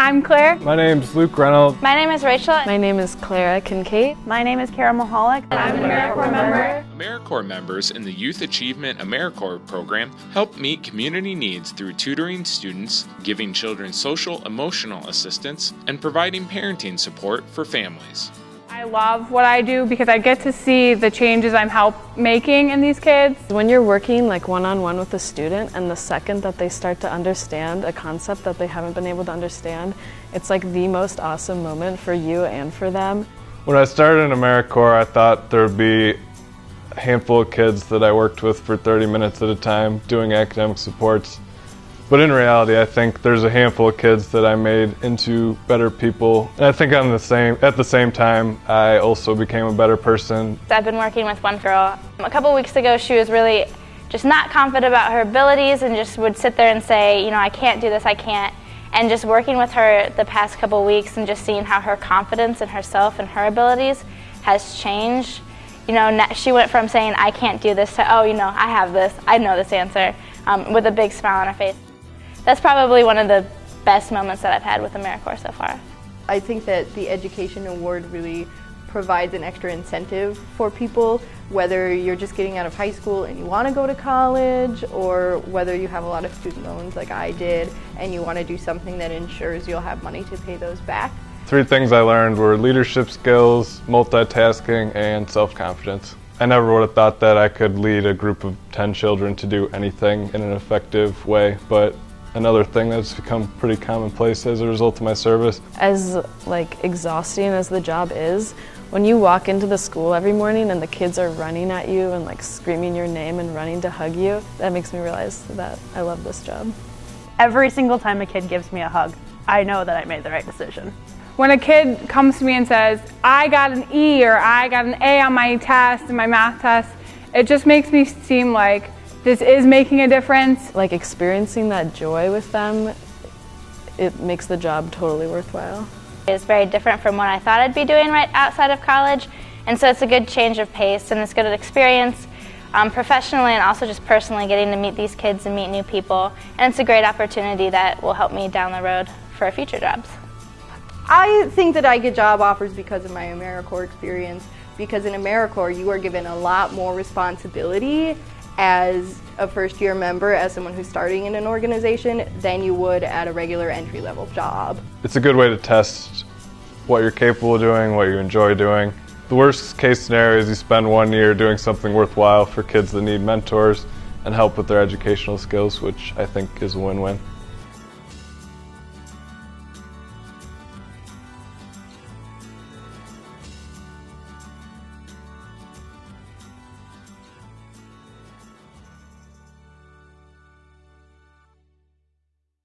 I'm Claire. My name's Luke Reynolds. My name is Rachel. My name is Clara Kincaid. My name is Kara Mahalik. I'm an AmeriCorps member. AmeriCorps members in the Youth Achievement AmeriCorps program help meet community needs through tutoring students, giving children social emotional assistance, and providing parenting support for families. I love what I do because I get to see the changes I'm help making in these kids. When you're working like one-on-one -on -one with a student and the second that they start to understand a concept that they haven't been able to understand, it's like the most awesome moment for you and for them. When I started in AmeriCorps, I thought there would be a handful of kids that I worked with for 30 minutes at a time doing academic supports. But in reality, I think there's a handful of kids that I made into better people. And I think on the same, at the same time, I also became a better person. I've been working with one girl. A couple weeks ago, she was really just not confident about her abilities and just would sit there and say, you know, I can't do this, I can't. And just working with her the past couple weeks and just seeing how her confidence in herself and her abilities has changed. You know, she went from saying, I can't do this to, oh, you know, I have this, I know this answer, um, with a big smile on her face that's probably one of the best moments that I've had with AmeriCorps so far. I think that the Education Award really provides an extra incentive for people, whether you're just getting out of high school and you want to go to college, or whether you have a lot of student loans like I did and you want to do something that ensures you'll have money to pay those back. Three things I learned were leadership skills, multitasking, and self-confidence. I never would have thought that I could lead a group of 10 children to do anything in an effective way, but another thing that's become pretty commonplace as a result of my service. As like exhausting as the job is, when you walk into the school every morning and the kids are running at you and like screaming your name and running to hug you, that makes me realize that I love this job. Every single time a kid gives me a hug, I know that I made the right decision. When a kid comes to me and says, I got an E or I got an A on my test and my math test, it just makes me seem like this is making a difference. Like experiencing that joy with them, it makes the job totally worthwhile. It's very different from what I thought I'd be doing right outside of college, and so it's a good change of pace and it's good experience um, professionally and also just personally getting to meet these kids and meet new people, and it's a great opportunity that will help me down the road for future jobs. I think that I get job offers because of my AmeriCorps experience, because in AmeriCorps you are given a lot more responsibility as a first year member, as someone who's starting in an organization, than you would at a regular entry level job. It's a good way to test what you're capable of doing, what you enjoy doing. The worst case scenario is you spend one year doing something worthwhile for kids that need mentors and help with their educational skills, which I think is a win-win.